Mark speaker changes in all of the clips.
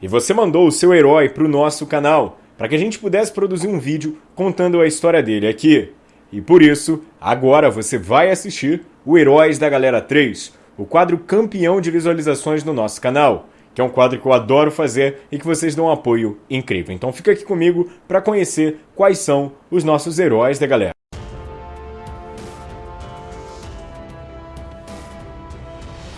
Speaker 1: E você mandou o seu herói para o nosso canal, para que a gente pudesse produzir um vídeo contando a história dele aqui. E por isso, agora você vai assistir o Heróis da Galera 3, o quadro campeão de visualizações no nosso canal, que é um quadro que eu adoro fazer e que vocês dão um apoio incrível. Então fica aqui comigo para conhecer quais são os nossos heróis da galera.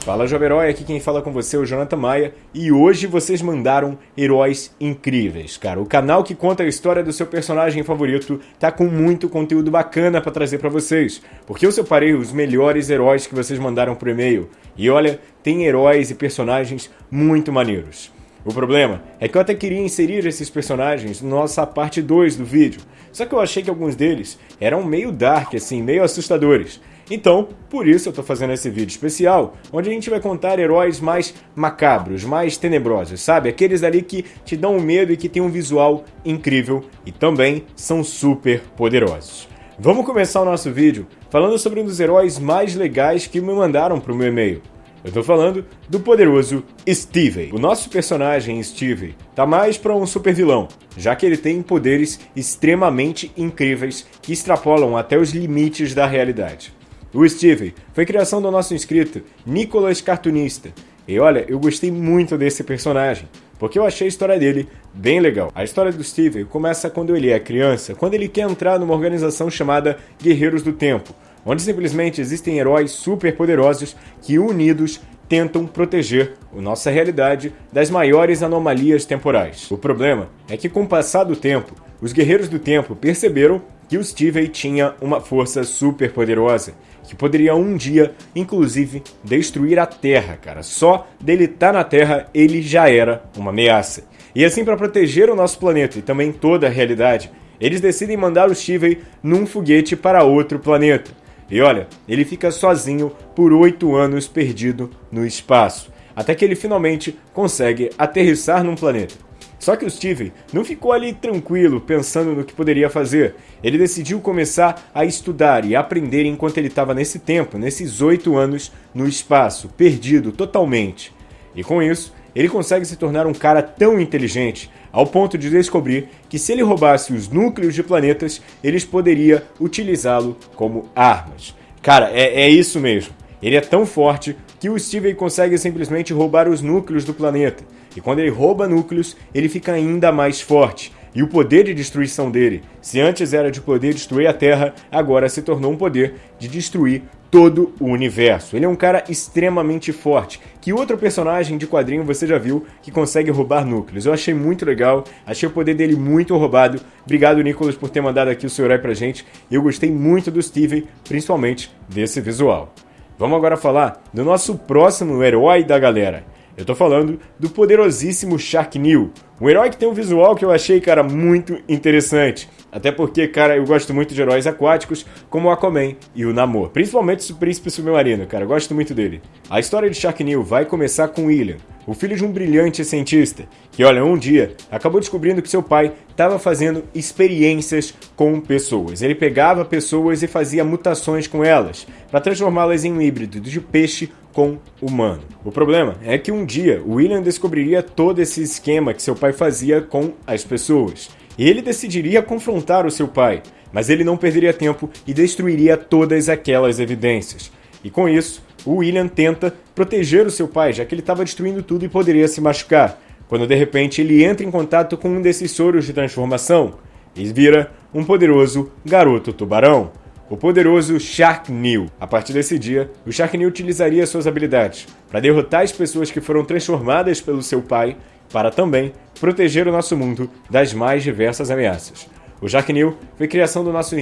Speaker 1: Fala Jovem Herói, aqui quem fala com você é o Jonathan Maia e hoje vocês mandaram heróis incríveis, cara. O canal que conta a história do seu personagem favorito tá com muito conteúdo bacana para trazer para vocês, porque eu separei os melhores heróis que vocês mandaram por e-mail e olha, tem heróis e personagens muito maneiros. O problema é que eu até queria inserir esses personagens na nossa parte 2 do vídeo, só que eu achei que alguns deles eram meio dark, assim, meio assustadores. Então, por isso eu estou fazendo esse vídeo especial, onde a gente vai contar heróis mais macabros, mais tenebrosos, sabe? Aqueles ali que te dão medo e que tem um visual incrível e também são super poderosos. Vamos começar o nosso vídeo falando sobre um dos heróis mais legais que me mandaram para o meu e-mail. Eu tô falando do poderoso Steve. O nosso personagem Steve tá mais para um super vilão, já que ele tem poderes extremamente incríveis que extrapolam até os limites da realidade. O Steve foi criação do nosso inscrito Nicolas Cartunista. E olha, eu gostei muito desse personagem, porque eu achei a história dele bem legal. A história do Steve começa quando ele é criança, quando ele quer entrar numa organização chamada Guerreiros do Tempo, onde simplesmente existem heróis super poderosos que unidos tentam proteger a nossa realidade das maiores anomalias temporais. O problema é que com o passar do tempo, os Guerreiros do Tempo perceberam que o Steve tinha uma força super poderosa que poderia um dia, inclusive, destruir a Terra, cara. Só dele estar tá na Terra, ele já era uma ameaça. E assim, para proteger o nosso planeta e também toda a realidade, eles decidem mandar o Steven num foguete para outro planeta. E olha, ele fica sozinho por oito anos perdido no espaço, até que ele finalmente consegue aterrissar num planeta. Só que o Steven não ficou ali tranquilo pensando no que poderia fazer. Ele decidiu começar a estudar e aprender enquanto ele estava nesse tempo, nesses oito anos no espaço, perdido totalmente. E com isso, ele consegue se tornar um cara tão inteligente ao ponto de descobrir que se ele roubasse os núcleos de planetas, eles poderiam utilizá-lo como armas. Cara, é, é isso mesmo. Ele é tão forte que o Steven consegue simplesmente roubar os núcleos do planeta. E quando ele rouba núcleos, ele fica ainda mais forte. E o poder de destruição dele, se antes era de poder destruir a Terra, agora se tornou um poder de destruir todo o universo. Ele é um cara extremamente forte. Que outro personagem de quadrinho você já viu que consegue roubar núcleos? Eu achei muito legal, achei o poder dele muito roubado. Obrigado, Nicolas, por ter mandado aqui o seu herói pra gente. Eu gostei muito do Steven, principalmente desse visual. Vamos agora falar do nosso próximo herói da galera. Eu tô falando do poderosíssimo Sharknil, um herói que tem um visual que eu achei, cara, muito interessante. Até porque, cara, eu gosto muito de heróis aquáticos, como o Aquaman e o Namor. Principalmente o Príncipe Submarino, cara, eu gosto muito dele. A história de Sharknil vai começar com William, o filho de um brilhante cientista, que, olha, um dia acabou descobrindo que seu pai estava fazendo experiências com pessoas. Ele pegava pessoas e fazia mutações com elas, para transformá-las em um híbrido de peixe com humano. O problema é que um dia William descobriria todo esse esquema que seu pai fazia com as pessoas. Ele decidiria confrontar o seu pai, mas ele não perderia tempo e destruiria todas aquelas evidências. E com isso, o William tenta proteger o seu pai, já que ele estava destruindo tudo e poderia se machucar. Quando de repente ele entra em contato com um desses soros de transformação e vira um poderoso garoto tubarão, o poderoso Sharknil. A partir desse dia, o Sharknil utilizaria suas habilidades para derrotar as pessoas que foram transformadas pelo seu pai, para também proteger o nosso mundo das mais diversas ameaças. O Sharknil foi criação do nosso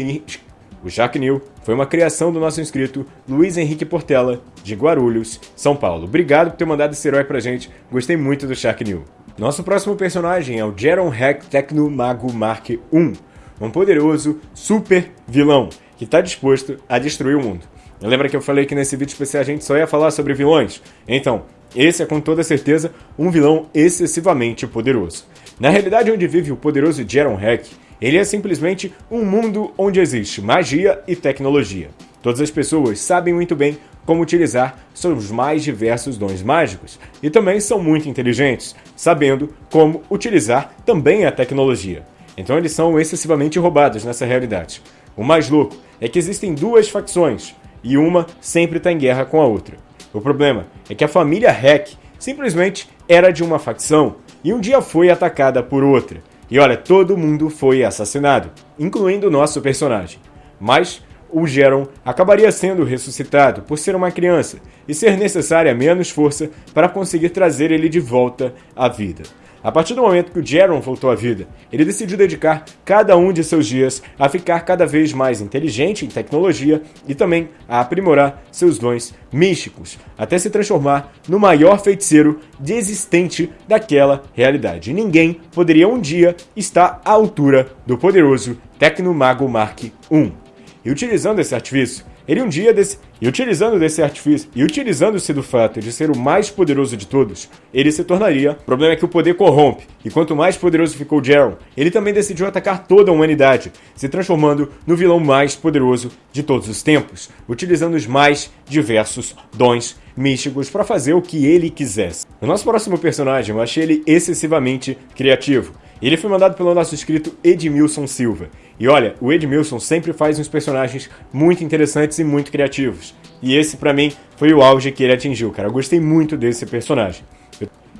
Speaker 1: o Jack New foi uma criação do nosso inscrito Luiz Henrique Portela, de Guarulhos, São Paulo. Obrigado por ter mandado esse herói pra gente, gostei muito do Shark New. Nosso próximo personagem é o Jeron Hack Tecno Mago Mark I, um poderoso super vilão que está disposto a destruir o mundo. Lembra que eu falei que nesse vídeo especial a gente só ia falar sobre vilões? Então, esse é com toda certeza um vilão excessivamente poderoso. Na realidade onde vive o poderoso Jeron Hack, ele é simplesmente um mundo onde existe magia e tecnologia. Todas as pessoas sabem muito bem como utilizar seus mais diversos dons mágicos e também são muito inteligentes, sabendo como utilizar também a tecnologia. Então eles são excessivamente roubados nessa realidade. O mais louco é que existem duas facções e uma sempre está em guerra com a outra. O problema é que a família Hack simplesmente era de uma facção e um dia foi atacada por outra. E olha, todo mundo foi assassinado, incluindo nosso personagem. Mas o Geron acabaria sendo ressuscitado por ser uma criança e ser necessária menos força para conseguir trazer ele de volta à vida. A partir do momento que o Jaron voltou à vida, ele decidiu dedicar cada um de seus dias a ficar cada vez mais inteligente em tecnologia e também a aprimorar seus dons místicos, até se transformar no maior feiticeiro existente daquela realidade. Ninguém poderia um dia estar à altura do poderoso Tecnomago Mark I. E utilizando esse artifício, ele um dia desse... E utilizando desse artifício, e utilizando-se do fato de ser o mais poderoso de todos, ele se tornaria. O problema é que o poder corrompe, e quanto mais poderoso ficou Jaron, ele também decidiu atacar toda a humanidade, se transformando no vilão mais poderoso de todos os tempos, utilizando os mais diversos dons místicos para fazer o que ele quisesse. O nosso próximo personagem, eu achei ele excessivamente criativo. Ele foi mandado pelo nosso inscrito Edmilson Silva. E olha, o Edmilson sempre faz uns personagens muito interessantes e muito criativos. E esse, para mim, foi o auge que ele atingiu, cara. Eu gostei muito desse personagem.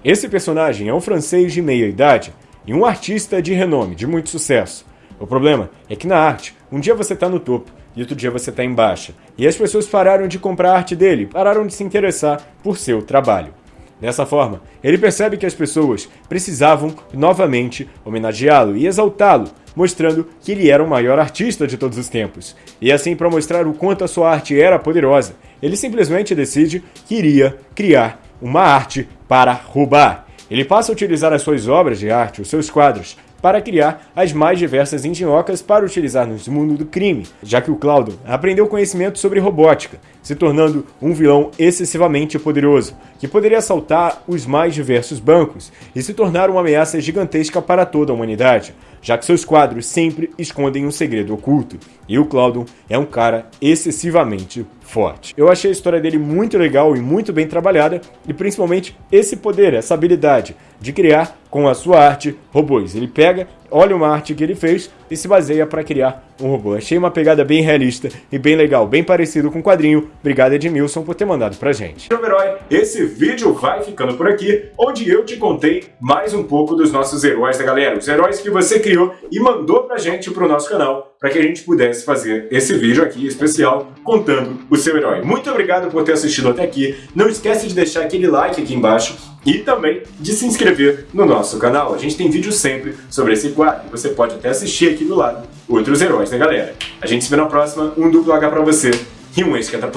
Speaker 1: Esse personagem é um francês de meia idade e um artista de renome, de muito sucesso. O problema é que na arte, um dia você tá no topo e outro dia você tá em baixa. E as pessoas pararam de comprar a arte dele, pararam de se interessar por seu trabalho. Dessa forma, ele percebe que as pessoas precisavam novamente homenageá-lo e exaltá-lo, mostrando que ele era o maior artista de todos os tempos. E assim, para mostrar o quanto a sua arte era poderosa, ele simplesmente decide que iria criar uma arte para roubar. Ele passa a utilizar as suas obras de arte, os seus quadros, para criar as mais diversas engenhocas para utilizar no mundo do crime, já que o Claudio aprendeu conhecimento sobre robótica, se tornando um vilão excessivamente poderoso, que poderia assaltar os mais diversos bancos e se tornar uma ameaça gigantesca para toda a humanidade, já que seus quadros sempre escondem um segredo oculto, e o Claudio é um cara excessivamente forte. Eu achei a história dele muito legal e muito bem trabalhada, e principalmente esse poder, essa habilidade de criar com a sua arte robôs. Ele pega, olha uma arte que ele fez e se baseia para criar um robô. Achei uma pegada bem realista e bem legal, bem parecido com o quadrinho. Obrigado Edmilson por ter mandado pra gente. Herói, esse vídeo vai ficando por aqui, onde eu te contei mais um pouco dos nossos heróis da galera, os heróis que você criou e mandou pra gente pro nosso canal, para que a gente pudesse fazer esse vídeo aqui especial contando o seu herói. Muito obrigado por ter assistido até aqui. Não esquece de deixar aquele like aqui embaixo e também de se inscrever no nosso canal. A gente tem vídeo sempre sobre esse quadro. Você pode até assistir aqui do lado outros heróis da galera. A gente se vê na próxima. Um duplo H pra você e um esquenta